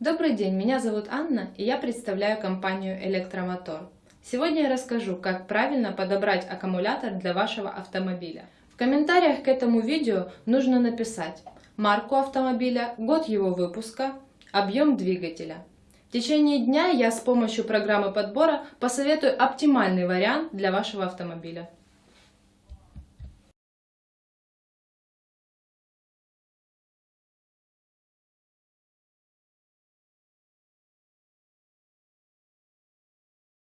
Добрый день, меня зовут Анна и я представляю компанию Электромотор. Сегодня я расскажу, как правильно подобрать аккумулятор для вашего автомобиля. В комментариях к этому видео нужно написать марку автомобиля, год его выпуска, объем двигателя. В течение дня я с помощью программы подбора посоветую оптимальный вариант для вашего автомобиля.